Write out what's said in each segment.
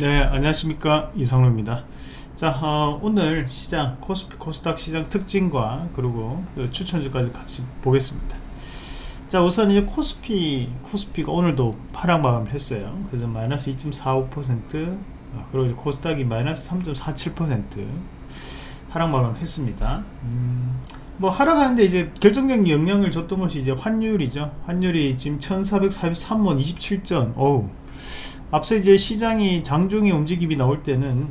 네 안녕하십니까. 이성로입니다. 자 어, 오늘 시장 코스피 코스닥 시장 특징과 그리고 추천주까지 같이 보겠습니다. 자 우선 이제 코스피 코스피가 오늘도 하락 마감을 했어요. 그래서 마이너스 2.45% 어, 그리고 이제 코스닥이 마이너스 3.47% 하락 마감 했습니다. 음, 뭐 하락하는데 이제 결정적인 영향을 줬던 것이 이제 환율이죠. 환율이 지금 1443원 27전 어우 앞서 이제 시장이 장중에 움직임이 나올 때는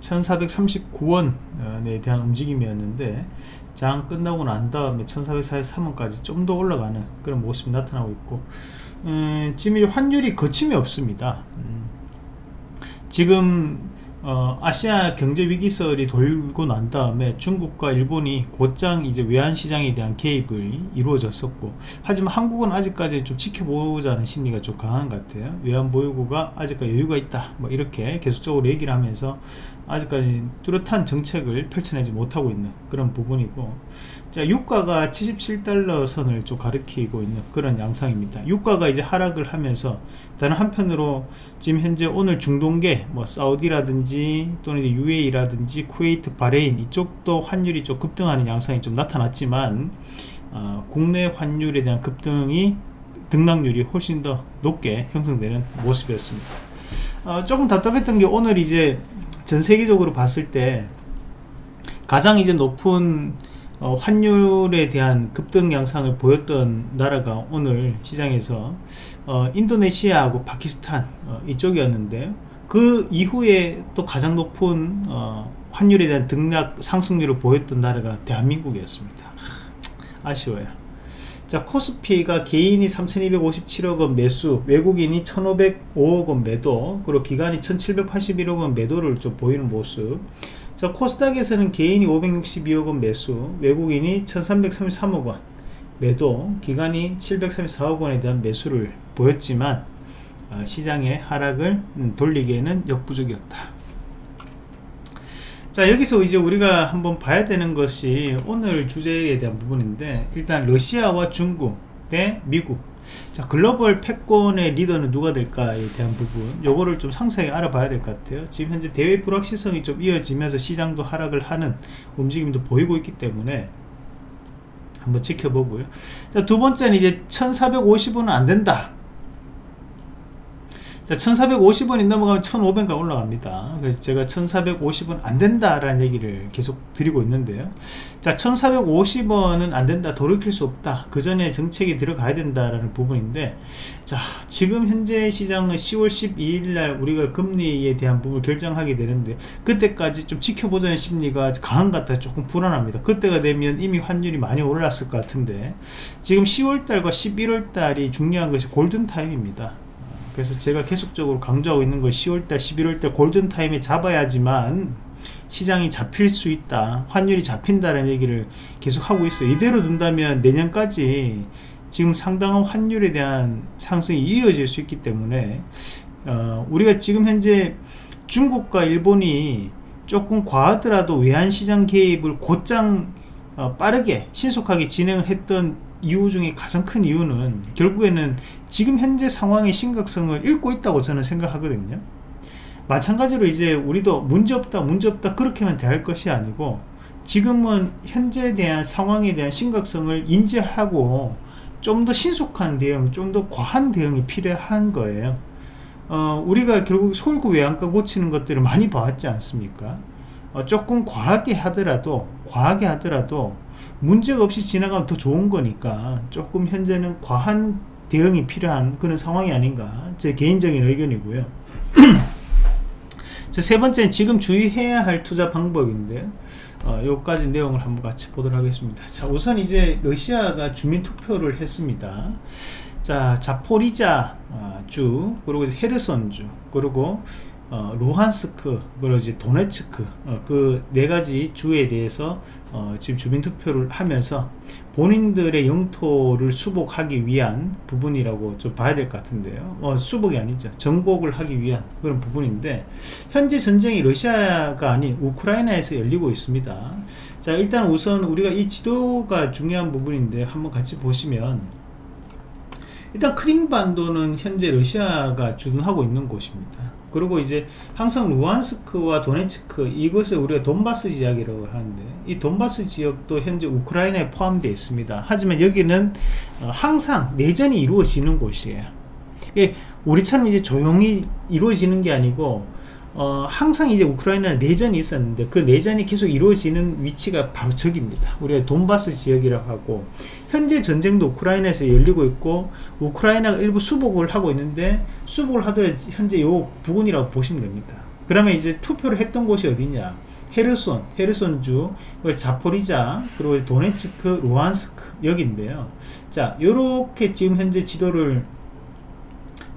1439원에 대한 움직임이었는데 장 끝나고 난 다음에 1443원까지 좀 더 올라가는 그런 모습이 나타나고 있고 음, 지금 환율이 거침이 없습니다. 음, 지금 어, 아시아 경제 위기설이 돌고 난 다음에 중국과 일본이 곧장 이제 외환 시장에 대한 개입이 이루어졌었고 하지만 한국은 아직까지 좀 지켜보자는 심리가 좀 강한 것 같아요. 외환 보유고가 아직까지 여유가 있다. 뭐 이렇게 계속적으로 얘기를 하면서 아직까지 뚜렷한 정책을 펼쳐내지 못하고 있는 그런 부분이고 자 유가가 77달러 선을 좀 가리키고 있는 그런 양상입니다. 유가가 이제 하락을 하면서 다른 한편으로 지금 현재 오늘 중동계 뭐 사우디라든지 또는 UAE라든지 쿠웨이트 바레인 이쪽도 환율이 좀 급등하는 양상이 좀 나타났지만 어, 국내 환율에 대한 급등이 등락률이 훨씬 더 높게 형성되는 모습이었습니다. 어, 조금 답답했던 게 오늘 이제 전 세계적으로 봤을 때 가장 이제 높은 어, 환율에 대한 급등 양상을 보였던 나라가 오늘 시장에서 어, 인도네시아하고 파키스탄 어, 이쪽이었는데 그 이후에 또 가장 높은 어, 환율에 대한 등락 상승률을 보였던 나라가 대한민국이었습니다. 아쉬워요. 자 코스피가 개인이 3257억원 매수 외국인이 1505억원 매도 그리고 기관이 1781억원 매도를 좀 보이는 모습 자 코스닥에서는 개인이 562억원 매수 외국인이 1333억원. 매도 기간이 734억원에 대한 매수를 보였지만 어, 시장의 하락을 음, 돌리기에는 역부족이었다. 자 여기서 이제 우리가 한번 봐야 되는 것이 오늘 주제에 대한 부분인데 일단 러시아와 중국 대 미국 자 글로벌 패권의 리더는 누가 될까에 대한 부분. 요거를 좀 상세히 알아봐야 될 것 같아요. 지금 현재 대외 불확실성이 좀 이어지면서 시장도 하락을 하는 움직임도 보이고 있기 때문에 한번 지켜보고요. 자, 두 번째는 이제 1450원은 안 된다 자 1450원이 넘어가면 1500가 올라갑니다. 그래서 제가 1450원 안 된다 라는 얘기를 계속 드리고 있는데요. 자 1450원은 안 된다 돌이킬 수 없다. 그 전에 정책이 들어가야 된다 라는 부분인데 자 지금 현재 시장은 10월 12일 날 우리가 금리에 대한 부분을 결정하게 되는데 그때까지 좀 지켜보자는 심리가 강한 것 같아 조금 불안합니다. 그때가 되면 이미 환율이 많이 올랐을 것 같은데 지금 10월 달과 11월 달이 중요한 것이 골든타임입니다 그래서 제가 계속적으로 강조하고 있는 거 10월달 11월달 골든타임에 잡아야지만 시장이 잡힐 수 있다 환율이 잡힌다는 얘기를 계속 하고 있어요. 이대로 둔다면 내년까지 지금 상당한 환율에 대한 상승이 이어질 수 있기 때문에 어, 우리가 지금 현재 중국과 일본이 조금 과하더라도 외환시장 개입을 곧장 어, 빠르게 신속하게 진행을 했던 이유 중에 가장 큰 이유는 결국에는 지금 현재 상황의 심각성을 읽고 있다고 저는 생각하거든요. 마찬가지로 이제 우리도 문제없다 문제없다 그렇게만 대할 것이 아니고 지금은 현재에 대한 상황에 대한 심각성을 인지하고 좀 더 신속한 대응 좀 더 과한 대응이 필요한 거예요. 어, 우리가 결국 솔구 외양가 고치는 것들을 많이 봐왔지 않습니까? 어, 조금 과하게 하더라도 과하게 하더라도 문제가 없이 지나가면 더 좋은 거니까 조금 현재는 과한 대응이 필요한 그런 상황이 아닌가. 제 개인적인 의견이고요. 세 번째는 지금 주의해야 할 투자 방법인데 어, 요까지 내용을 한번 같이 보도록 하겠습니다. 자 우선 이제 러시아가 주민투표를 했습니다. 자 자포리자 어, 주 그리고 헤르손주 그리고 어, 루한스크 그리고 이제 도네츠크 어, 그네 가지 주에 대해서 어, 지금 주민 투표를 하면서 본인들의 영토를 수복하기 위한 부분이라고 좀 봐야 될 것 같은데요. 어, 수복이 아니죠. 정복을 하기 위한 그런 부분인데 현재 전쟁이 러시아가 아닌 우크라이나에서 열리고 있습니다. 자 일단 우선 우리가 이 지도가 중요한 부분인데 한번 같이 보시면 일단 크림반도는 현재 러시아가 주둔하고 있는 곳입니다. 그리고 이제 항상 루안스크와 도네츠크 이것을 우리가 돈바스 지역이라고 하는데 이 돈바스 지역도 현재 우크라이나에 포함되어 있습니다. 하지만 여기는 어, 항상 내전이 이루어지는 곳이에요. 우리처럼 이제 조용히 이루어지는 게 아니고 어, 항상 이제 우크라이나에 내전이 있었는데 그 내전이 계속 이루어지는 위치가 바로 저기입니다. 우리가 돈바스 지역이라고 하고 현재 전쟁도 우크라이나에서 열리고 있고 우크라이나가 일부 수복을 하고 있는데 수복을 하더라도 현재 요 부근이라고 보시면 됩니다. 그러면 이제 투표를 했던 곳이 어디냐? 헤르손, 헤르손주, 자포리자, 그리고 도네츠크, 루안스크 여기인데요. 자, 요렇게 지금 현재 지도를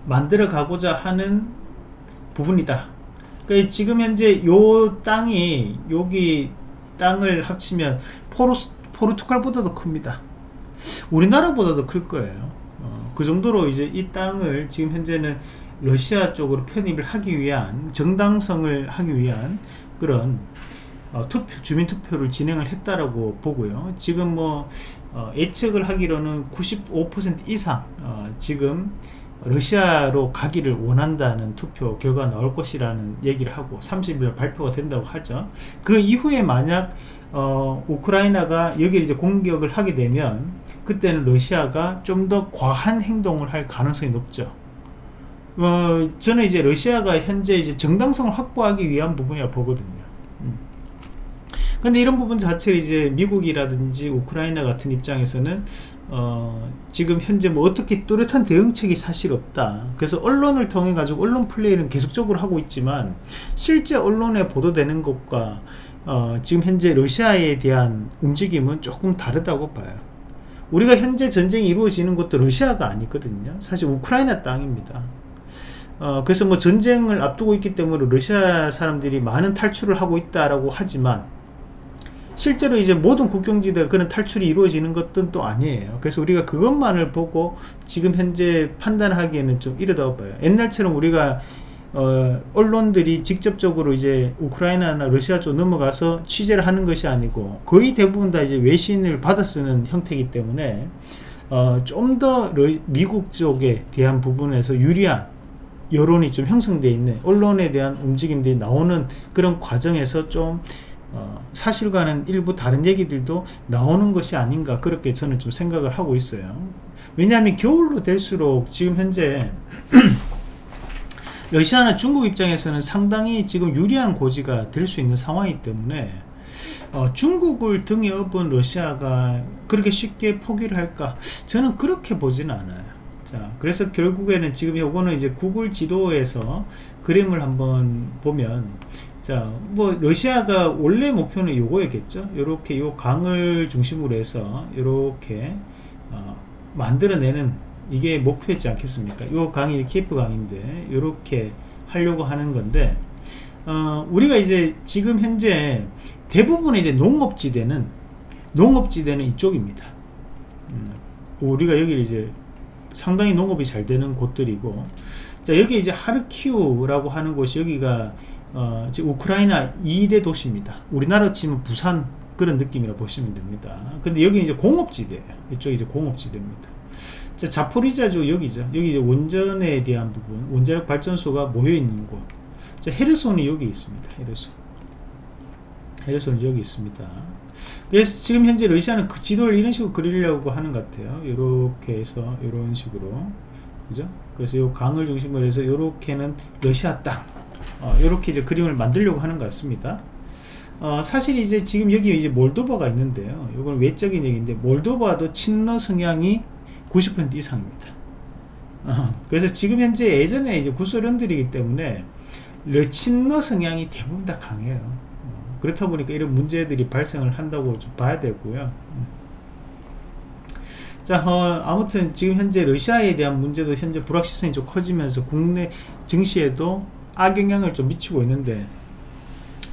만들어 가고자 하는 부분이다. 그 지금 현재 요 땅이 여기 땅을 합치면 포르스, 포르투갈보다도 큽니다. 우리나라보다도 클 거예요. 어, 그 정도로 이제 이 땅을 지금 현재는 러시아 쪽으로 편입을 하기 위한 정당성을 하기 위한 그런 어, 투표, 주민 투표를 진행을 했다라고 보고요. 지금 뭐 어, 예측을 하기로는 95% 이상 어, 지금 러시아로 가기를 원한다는 투표 결과 나올 것이라는 얘기를 하고 30일 발표가 된다고 하죠. 그 이후에 만약 어, 우크라이나가 여기를 이제 공격을 하게 되면 그때는 러시아가 좀 더 과한 행동을 할 가능성이 높죠. 어, 저는 이제 러시아가 현재 이제 정당성을 확보하기 위한 부분이라 보거든요. 음. 근데 이런 부분 자체를 이제 미국이라든지 우크라이나 같은 입장에서는 어, 지금 현재 뭐 어떻게 뚜렷한 대응책이 사실 없다. 그래서 언론을 통해 가지고 언론 플레이는 계속적으로 하고 있지만 실제 언론에 보도되는 것과 어, 지금 현재 러시아에 대한 움직임은 조금 다르다고 봐요. 우리가 현재 전쟁이 이루어지는 것도 러시아가 아니거든요. 사실 우크라이나 땅입니다. 어, 그래서 뭐 전쟁을 앞두고 있기 때문에 러시아 사람들이 많은 탈출을 하고 있다라고 하지만 실제로 이제 모든 국경지대 그런 탈출이 이루어지는 것은 또 아니에요. 그래서 우리가 그것만을 보고 지금 현재 판단하기에는 좀 이르다고 봐요. 옛날처럼 우리가 어, 언론들이 직접적으로 이제 우크라이나나 러시아 쪽 넘어가서 취재를 하는 것이 아니고 거의 대부분 다 이제 외신을 받아 쓰는 형태이기 때문에 어, 좀 더 미국 쪽에 대한 부분에서 유리한 여론이 좀 형성되어 있는 언론에 대한 움직임들이 나오는 그런 과정에서 좀 어, 사실과는 일부 다른 얘기들도 나오는 것이 아닌가 그렇게 저는 좀 생각을 하고 있어요. 왜냐하면 겨울로 될수록 지금 현재 러시아나 중국 입장에서는 상당히 지금 유리한 고지가 될 수 있는 상황이기 때문에 어, 중국을 등에 업은 러시아가 그렇게 쉽게 포기를 할까? 저는 그렇게 보지는 않아요. 자 그래서 결국에는 지금 요거는 이제 구글 지도에서 그림을 한번 보면 자, 뭐 러시아가 원래 목표는 요거였겠죠. 요렇게 요 강을 중심으로 해서 요렇게 어, 만들어내는 이게 목표였지 않겠습니까? 요 강이 키프 강인데 요렇게 하려고 하는 건데 어, 우리가 이제 지금 현재 대부분의 이제 농업지대는 농업지대는 이쪽입니다. 음, 우리가 여기 이제 상당히 농업이 잘 되는 곳들이고 자 여기 이제 하르키우라고 하는 곳이 여기가 어, 지금 우크라이나 2대 도시입니다. 우리나라 치면 부산 그런 느낌이라 보시면 됩니다. 근데 여기 이제 공업지대예요. 이쪽이 이제 공업지대입니다. 자, 자포리자주 여기죠. 여기 이제 원전에 대한 부분, 원자력 발전소가 모여 있는 곳. 자, 헤르손이 여기 있습니다. 헤르손. 헤르손이 여기 있습니다. 그래서 지금 현재 러시아는 그 지도를 이런 식으로 그리려고 하는 것 같아요. 이렇게 해서 이런 식으로. 그죠? 그래서 이 강을 중심으로 해서 이렇게는 러시아 땅. 어, 이렇게 이제 그림을 만들려고 하는 것 같습니다. 어, 사실 이제 지금 여기 이제 몰도바가 있는데요. 이건 외적인 얘기인데 몰도바도 친러 성향이 90% 이상입니다. 어, 그래서 지금 현재 예전에 이제 구소련들이기 때문에 친러 성향이 대부분 다 강해요. 어, 그렇다 보니까 이런 문제들이 발생을 한다고 좀 봐야 되고요. 음. 자, 어, 아무튼 지금 현재 러시아에 대한 문제도 현재 불확실성이 좀 커지면서 국내 증시에도 악영향을 좀 미치고 있는데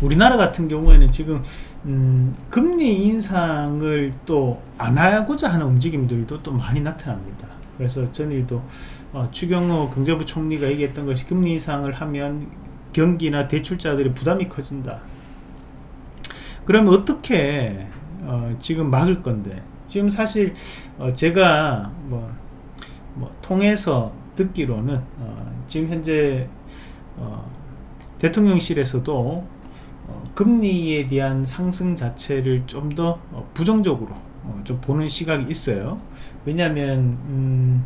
우리나라 같은 경우에는 지금 음, 금리 인상을 또 안 하고자 하는 움직임들도 또 많이 나타납니다. 그래서 전일도 어, 추경호 경제부 총리가 얘기했던 것이 금리 인상을 하면 경기나 대출자들의 부담이 커진다. 그러면 어떻게 어, 지금 막을 건데 지금 사실 어, 제가 뭐 뭐 통해서 듣기로는 어, 지금 현재 어, 대통령실에서도 어, 금리에 대한 상승 자체를 좀더 어, 부정적으로 어, 좀 보는 시각이 있어요. 왜냐하면 음,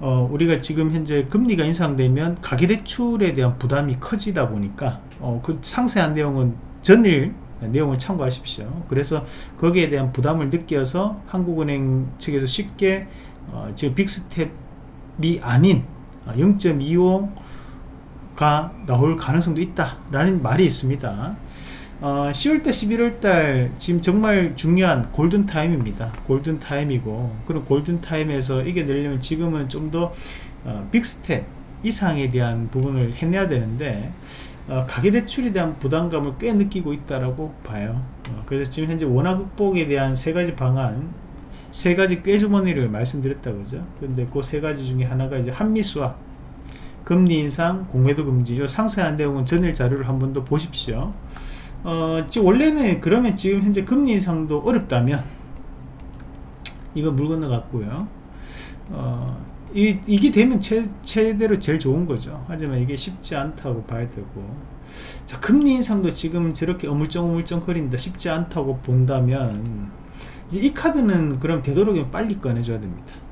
어, 우리가 지금 현재 금리가 인상되면 가계대출에 대한 부담이 커지다 보니까 어, 그 상세한 내용은 전일 내용을 참고하십시오. 그래서 거기에 대한 부담을 느껴서 한국은행 측에서 쉽게 어, 지금 빅스텝이 아닌 0.25 가 나올 가능성도 있다라는 말이 있습니다. 어, 10월달 11월달 지금 정말 중요한 골든타임입니다. 골든타임이고 그런 골든타임에서 이겨내려면 지금은 좀더 어, 빅스텝 이상에 대한 부분을 해내야 되는데 어, 가계대출에 대한 부담감을 꽤 느끼고 있다라고 봐요. 어, 그래서 지금 현재 원화 극복에 대한 세 가지 방안 세 가지 꾀주머니를 말씀드렸다 그죠. 근데 그 세 가지 중에 하나가 이제 한미 수합 금리 인상 공매도 금지 이 상세한 내용은 전일 자료를 한 번 더 보십시오. 어, 지금 원래는 그러면 지금 현재 금리 인상도 어렵다면 이거 물 건너 갔고요. 어, 이, 이게 되면 최, 최대로 제일 좋은 거죠. 하지만 이게 쉽지 않다고 봐야 되고. 자 금리 인상도 지금 저렇게 어물쩡어물쩡 거린다 쉽지 않다고 본다면 이 카드는 그럼 되도록이면 빨리 꺼내줘야 됩니다. 음.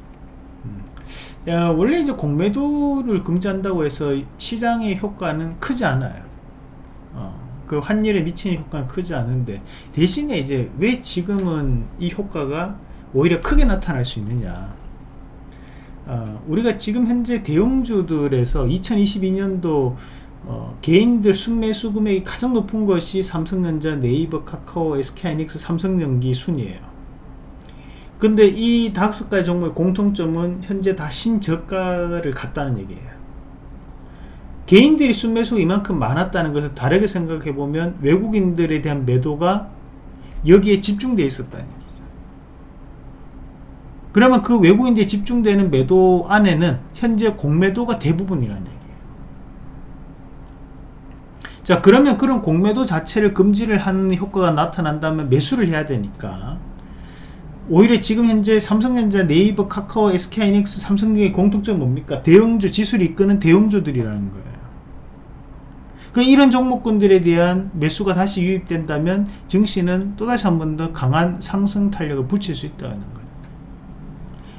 야, 원래 이제 공매도를 금지한다고 해서 시장의 효과는 크지 않아요 어. 그 환율에 미치는 효과는 크지 않은데 대신에 이제 왜 지금은 이 효과가 오히려 크게 나타날 수 있느냐 어, 우리가 지금 현재 대형주들에서 2022년도 어, 개인들 순매수 금액이 가장 높은 것이 삼성전자, 네이버, 카카오, SK하이닉스, 삼성전기 순이에요. 근데 이 다섯 가지 종목의 공통점은 현재 다 신저가를 갔다는 얘기예요. 개인들이 순매수가 이만큼 많았다는 것을 다르게 생각해 보면 외국인들에 대한 매도가 여기에 집중되어 있었다는 얘기죠. 그러면 그 외국인들이 집중되는 매도 안에는 현재 공매도가 대부분이라는 얘기예요. 자 그러면 그런 공매도 자체를 금지를 하는 효과가 나타난다면 매수를 해야 되니까 오히려 지금 현재 삼성전자, 네이버, 카카오, SK하이닉스, 삼성 등의 공통점이 뭡니까? 대형주, 지수를 이끄는 대형주들이라는 거예요. 그 이런 종목군들에 대한 매수가 다시 유입된다면 증시는 또다시 한 번 더 강한 상승 탄력을 붙일 수 있다는 거예요.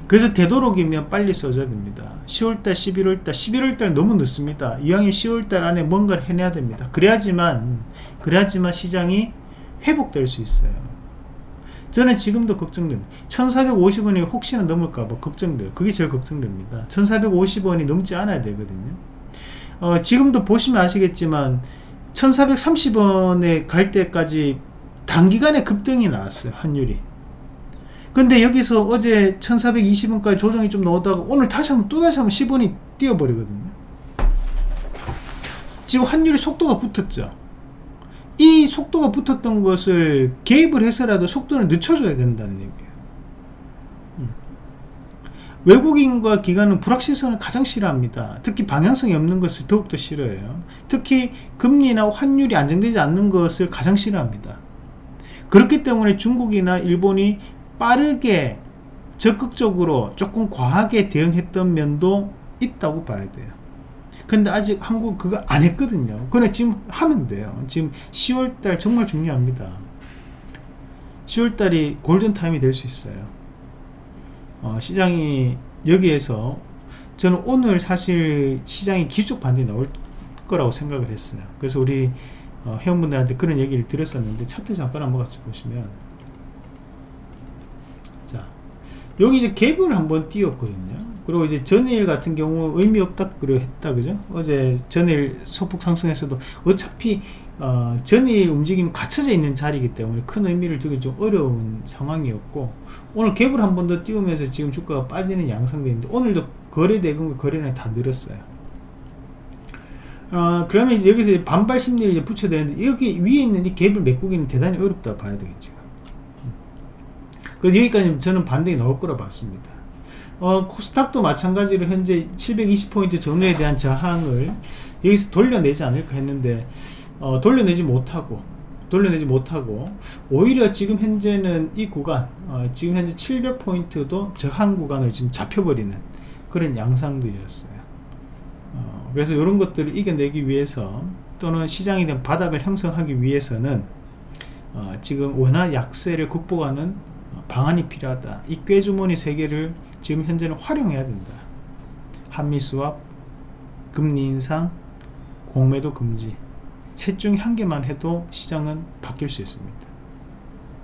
그래서 되도록이면 빨리 써줘야 됩니다. 10월달, 11월달, 11월달 너무 늦습니다. 이왕이 10월달 안에 뭔가를 해내야 됩니다. 그래야지만, 그래야지만 시장이 회복될 수 있어요. 저는 지금도 걱정됩니다. 1450원이 혹시나 넘을까봐 걱정돼요. 그게 제일 걱정됩니다. 1450원이 넘지 않아야 되거든요. 어, 지금도 보시면 아시겠지만 1430원에 갈 때까지 단기간에 급등이 나왔어요 환율이 근데 여기서 어제 1420원까지 조정이 좀 나오다가 오늘 다시 한번 또 다시 한번 10원이 뛰어버리거든요 지금 환율이 속도가 붙었죠 이 속도가 붙었던 것을 개입을 해서라도 속도를 늦춰줘야 된다는 얘기예요 외국인과 기관은 불확실성을 가장 싫어합니다. 특히 방향성이 없는 것을 더욱더 싫어해요. 특히 금리나 환율이 안정되지 않는 것을 가장 싫어합니다. 그렇기 때문에 중국이나 일본이 빠르게 적극적으로 조금 과하게 대응했던 면도 있다고 봐야 돼요. 근데 아직 한국 그거 안 했거든요. 그래 지금 하면 돼요. 지금 10월달 정말 중요합니다. 10월달이 골든타임이 될 수 있어요. 어, 시장이 여기에서 저는 오늘 사실 시장이 기축 반등이 나올 거라고 생각을 했어요 그래서 우리 어, 회원분들한테 그런 얘기를 드렸었는데 차트 잠깐 한번 같이 보시면 자 여기 이제 갭을 한번 띄웠거든요 그리고 이제 전일 같은 경우 의미 없다 그러 했다 그죠? 어제 전일 소폭 상승에서도 어차피 어, 전일 움직임이 갖춰져 있는 자리이기 때문에 큰 의미를 두기 좀 어려운 상황이었고 오늘 갭을 한 번 더 띄우면서 지금 주가가 빠지는 양상되는데 오늘도 거래 대금과 거래량이 다 늘었어요. 어, 그러면 이제 여기서 반발 심리를 이제 붙여야 되는데 여기 위에 있는 이 갭을 메꾸기는 대단히 어렵다 봐야 되겠죠 그래서 여기까지 저는 반등이 나올 거라 봤습니다 어, 코스닥도 마찬가지로 현재 720포인트 전후에 대한 저항을 여기서 돌려내지 않을까 했는데 어, 돌려내지 못하고 돌려내지 못하고 오히려 지금 현재는 이 구간 어, 지금 현재 700포인트도 저항 구간을 지금 잡혀버리는 그런 양상들이었어요. 어, 그래서 이런 것들을 이겨내기 위해서 또는 시장에 대한 바닥을 형성하기 위해서는 어, 지금 원화 약세를 극복하는 방안이 필요하다. 이 꾀주머니 세 개를 지금 현재는 활용해야 된다. 한미 수합, 금리 인상, 공매도 금지. 셋 중에 한 개만 해도 시장은 바뀔 수 있습니다.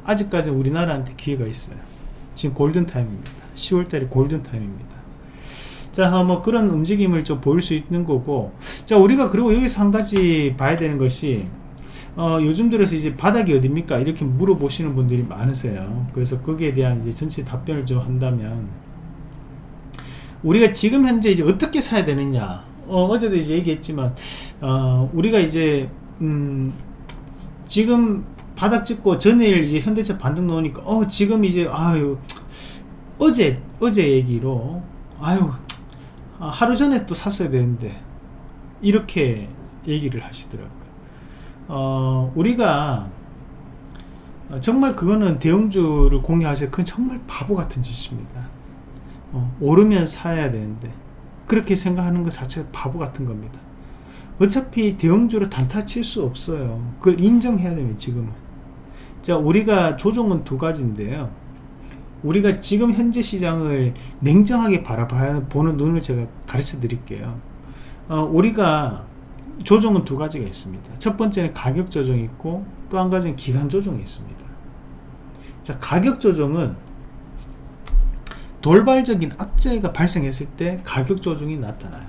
아직까지 우리나라한테 기회가 있어요. 지금 골든타임입니다. 10월달이 골든타임입니다. 자, 뭐 그런 움직임을 좀 보일 수 있는 거고, 자, 우리가 그리고 여기서 한 가지 봐야 되는 것이, 어, 요즘 들어서 이제 바닥이 어딥니까? 이렇게 물어보시는 분들이 많으세요. 그래서 거기에 대한 이제 전체 답변을 좀 한다면, 우리가 지금 현재 이제 어떻게 사야 되느냐? 어, 제도 이제 얘기했지만, 어, 우리가 이제, 음, 지금 바닥 찍고 전일 이제 현대차 반등 나오니까, 어, 지금 이제, 아유, 어제, 어제 얘기로, 아유, 하루 전에 또 샀어야 되는데, 이렇게 얘기를 하시더라고요. 어, 우리가 정말 그거는 대형주를 공유하세요. 그건 정말 바보 같은 짓입니다. 어, 오르면 사야 되는데 그렇게 생각하는 것 자체가 바보 같은 겁니다. 어차피 대형주로 단타 칠 수 없어요. 그걸 인정해야 됩니다. 지금은. 자, 우리가 조종은 두 가지인데요. 우리가 지금 현재 시장을 냉정하게 바라봐야 보는 눈을 제가 가르쳐 드릴게요. 어, 우리가 조정은 두 가지가 있습니다. 첫 번째는 가격 조정이 있고 또 한 가지는 기간 조정이 있습니다. 자, 가격 조정은 돌발적인 악재가 발생했을 때 가격 조정이 나타나요.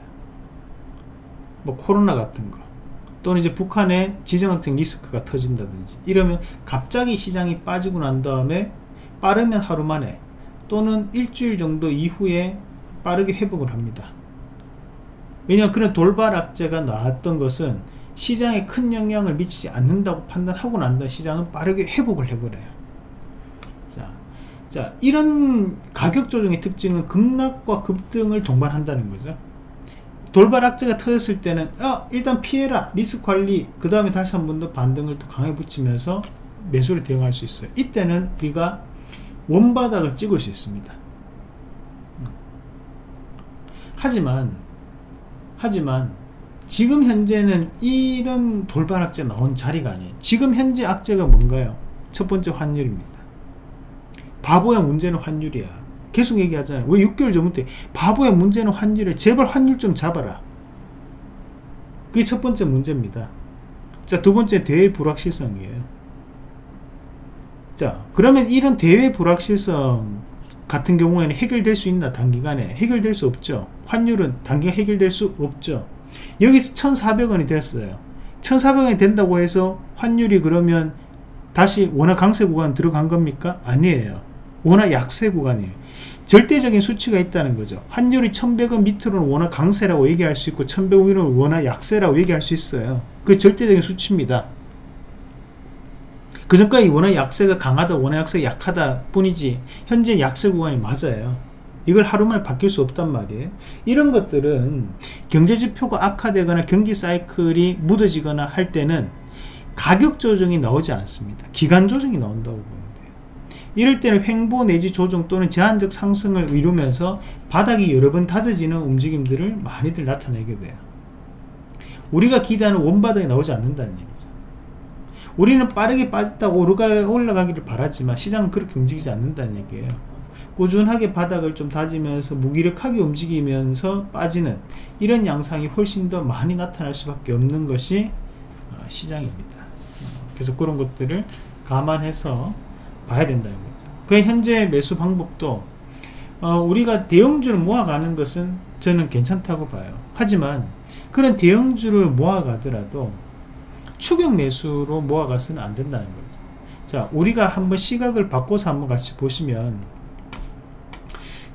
뭐 코로나 같은 거 또는 이제 북한의 지정학적 리스크가 터진다든지 이러면 갑자기 시장이 빠지고 난 다음에 빠르면 하루 만에 또는 일주일 정도 이후에 빠르게 회복을 합니다. 왜냐하면 그런 돌발 악재가 나왔던 것은 시장에 큰 영향을 미치지 않는다고 판단하고 난 다음 시장은 빠르게 회복을 해버려요. 자, 자 이런 가격 조정의 특징은 급락과 급등을 동반한다는 거죠. 돌발 악재가 터졌을 때는 어, 일단 피해라 리스크 관리 그 다음에 다시 한 번 더 반등을 또 강하게 붙이면서 매수를 대응할 수 있어요. 이때는 우리가 원바닥을 찍을 수 있습니다. 음. 하지만 하지만 지금 현재는 이런 돌발 악재 나온 자리가 아니에요. 지금 현재 악재가 뭔가요? 첫 번째 환율입니다. 바보의 문제는 환율이야. 계속 얘기하잖아요. 왜 6개월 전부터 바보의 문제는 환율에 제발 환율 좀 잡아라. 그게 첫 번째 문제입니다. 자, 두 번째 대외 불확실성이에요. 자, 그러면 이런 대외 불확실성 같은 경우에는 해결될 수 있나 단기간에 해결될 수 없죠 환율은 단기간 해결될 수 없죠 여기서 1400원이 됐어요 1400원이 된다고 해서 환율이 그러면 다시 원화 강세 구간 들어간 겁니까? 아니에요 원화 약세 구간이에요. 절대적인 수치가 있다는 거죠. 환율이 1100원 밑으로는 원화 강세라고 얘기할 수 있고 1100원 위로는 원화 약세라고 얘기할 수 있어요. 그 절대적인 수치입니다. 그 전까지 원화 약세가 강하다 원화 약세가 약하다 뿐이지 현재 약세 구간이 맞아요. 이걸 하루만에 바뀔 수 없단 말이에요. 이런 것들은 경제지표가 악화되거나 경기 사이클이 묻어지거나 할 때는 가격 조정이 나오지 않습니다. 기간 조정이 나온다고 이럴 때는 횡보 내지 조정 또는 제한적 상승을 이루면서 바닥이 여러 번 다져지는 움직임들을 많이들 나타내게 돼요 우리가 기대하는 원바닥이 나오지 않는다는 얘기죠 우리는 빠르게 빠졌다고 올라가기를 바라지만 시장은 그렇게 움직이지 않는다는 얘기예요. 꾸준하게 바닥을 좀 다지면서 무기력하게 움직이면서 빠지는 이런 양상이 훨씬 더 많이 나타날 수밖에 없는 것이 어, 시장입니다. 어, 그래서 그런 것들을 감안해서 봐야 된다는 거죠. 그 현재 매수 방법도 어, 우리가 대형주를 모아가는 것은 저는 괜찮다고 봐요. 하지만 그런 대형주를 모아가더라도 추격 매수로 모아가서는 안 된다는 거죠. 자, 우리가 한번 시각을 바꿔서 한번 같이 보시면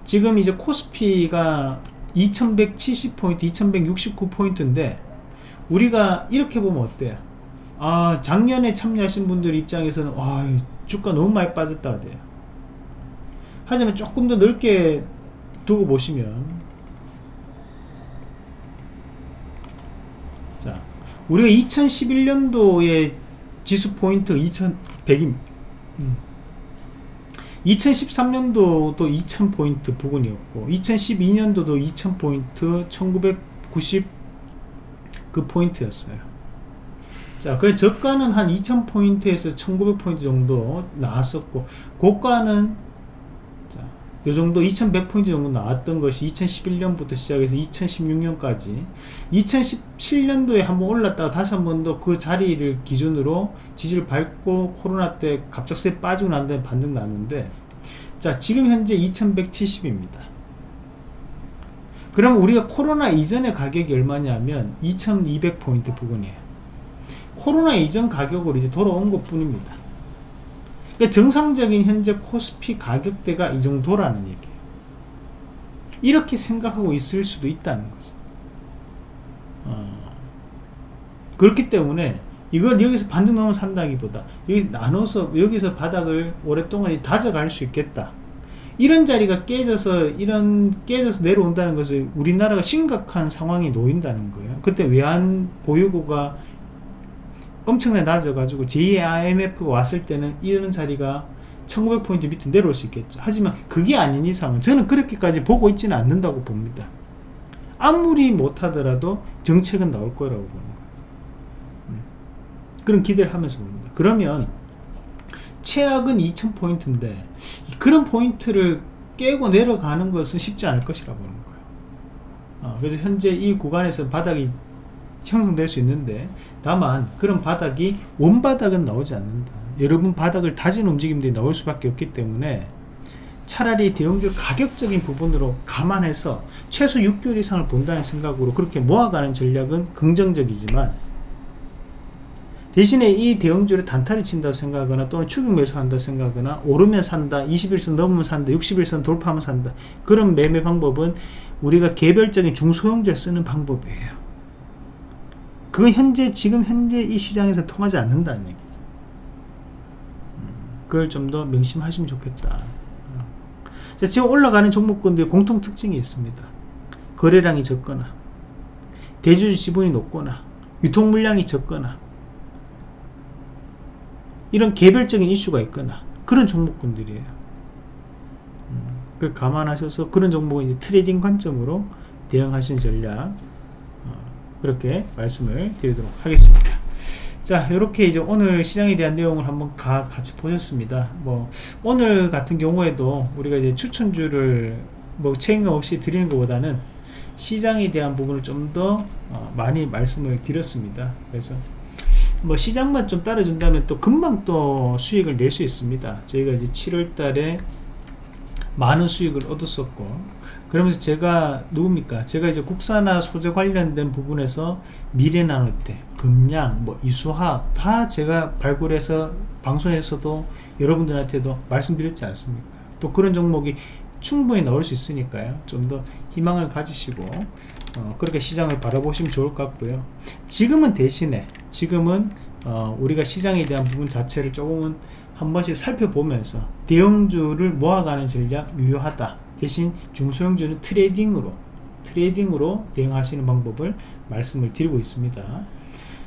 지금 이제 코스피가 2170포인트, 2169포인트인데 우리가 이렇게 보면 어때요? 아, 작년에 참여하신 분들 입장에서는 와, 주가 너무 많이 빠졌다 돼요. 하지만 조금 더 넓게 두고 보시면 우리가 2011년도에 지수 포인트 2100임 음. 2013년도도 2000포인트 부근이었고 2012년도도 2000포인트 1990 그 포인트였어요 자 그래 저가는 한 2000포인트에서 1900포인트 정도 나왔었고 고가는 자, 요 정도 2100포인트 정도 나왔던 것이 2011년부터 시작해서 2016년까지 2017년도에 한번 올랐다가 다시 한 번 더 그 자리를 기준으로 지지를 밟고 코로나 때 갑작스레 빠지고 난 다음에 반등 났는데 자 지금 현재 2170입니다. 그럼 우리가 코로나 이전의 가격이 얼마냐면 2200포인트 부근이에요 코로나 이전 가격으로 이제 돌아온 것 뿐입니다. 그러니까 정상적인 현재 코스피 가격대가 이 정도라는 얘기예요. 이렇게 생각하고 있을 수도 있다는 거죠. 어, 그렇기 때문에 이걸 여기서 반등 넘어 산다기보다 여기 나눠서 여기서 바닥을 오랫동안 다져갈 수 있겠다. 이런 자리가 깨져서 이런 깨져서 내려온다는 것은 우리나라가 심각한 상황이 놓인다는 거예요. 그때 외환 보유고가 엄청나게 낮아가지고 제2의 IMF가 왔을 때는 이런 자리가 1900포인트 밑에 내려올 수 있겠죠. 하지만 그게 아닌 이상은 저는 그렇게까지 보고 있지는 않는다고 봅니다. 아무리 못하더라도 정책은 나올 거라고 보는 거예요 음. 그런 기대를 하면서 봅니다. 그러면 최악은 2000포인트인데 그런 포인트를 깨고 내려가는 것은 쉽지 않을 것이라 보는 거예요. 어, 그래서 현재 이 구간에서 바닥이 형성될 수 있는데 다만 그런 바닥이 원바닥은 나오지 않는다. 여러분 바닥을 다진 움직임들이 나올 수밖에 없기 때문에 차라리 대형주 가격적인 부분으로 감안해서 최소 6개월 이상을 본다는 생각으로 그렇게 모아가는 전략은 긍정적이지만 대신에 이 대형주를 단타를 친다고 생각하거나 또는 추격 매수한다 생각하거나 오르면 산다 21선 넘으면 산다 61선 돌파하면 산다. 그런 매매 방법은 우리가 개별적인 중소형주에 쓰는 방법이에요 그건 현재 지금 현재 이 시장에서 통하지 않는다는 얘기죠 음, 그걸 좀 더 명심하시면 좋겠다. 자, 지금 올라가는 종목군들 공통 특징이 있습니다. 거래량이 적거나 대주주 지분이 높거나 유통 물량이 적거나 이런 개별적인 이슈가 있거나 그런 종목군들이에요. 음, 그걸 감안하셔서 그런 종목은 이제 trading 관점으로 대응하시는 전략 그렇게 말씀을 드리도록 하겠습니다. 자 이렇게 이제 오늘 시장에 대한 내용을 한번 가, 같이 보셨습니다. 뭐 오늘 같은 경우에도 우리가 이제 추천주를 뭐 책임감 없이 드리는 것보다는 시장에 대한 부분을 좀더 어, 많이 말씀을 드렸습니다. 그래서 뭐 시장만 좀 따라준다면 또 금방 또 수익을 낼 수 있습니다. 저희가 이제 7월 달에 많은 수익을 얻었었고 그러면서 제가 누굽니까? 제가 이제 국산화 소재 관련된 부분에서 미래 나노테 금량 뭐 이수화학 다 제가 발굴해서 방송에서도 여러분들한테도 말씀드렸지 않습니까? 또 그런 종목이 충분히 나올 수 있으니까요. 좀 더 희망을 가지시고 어, 그렇게 시장을 바라보시면 좋을 것 같고요. 지금은 대신에 지금은 어, 우리가 시장에 대한 부분 자체를 조금은 한 번씩 살펴보면서 대형주를 모아가는 전략 유효하다 대신 중소형주는 trading으로 trading으로 대응하시는 방법을 말씀을 드리고 있습니다.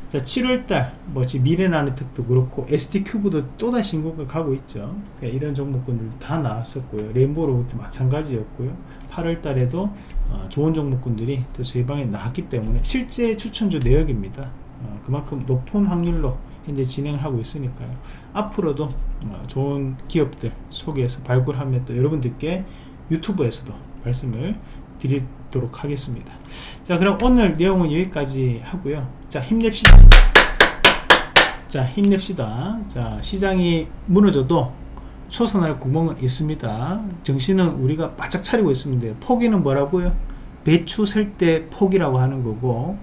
자 7월달 뭐 지금 미래나노텍도 그렇고 ST큐브도 또다시 신고가 가고 있죠. 그러니까 이런 종목군들 다 나왔었고요. 레인보우로봇도 마찬가지였고요. 8월달에도 어, 좋은 종목군들이 또 저희 방에 나왔기 때문에 실제 추천주 내역입니다. 어, 그만큼 높은 확률로 현재 진행을 하고 있으니까요. 앞으로도 어, 좋은 기업들 소개해서 발굴하면 또 여러분들께 유튜브에서도 말씀을 드리도록 하겠습니다. 자 그럼 오늘 내용은 여기까지 하고요. 자 힘냅시다. 자 힘냅시다. 자 시장이 무너져도 초선할 구멍은 있습니다. 정신은 우리가 바짝 차리고 있습니다. 포기는 뭐라고요? 배추 셀 때 포기라고 하는 거고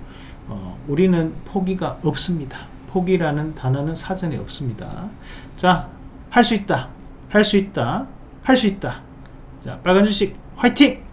어, 우리는 포기가 없습니다. 포기라는 단어는 사전에 없습니다. 자 할 수 있다. 할 수 있다. 할 수 있다 자 빨간 주식 화이팅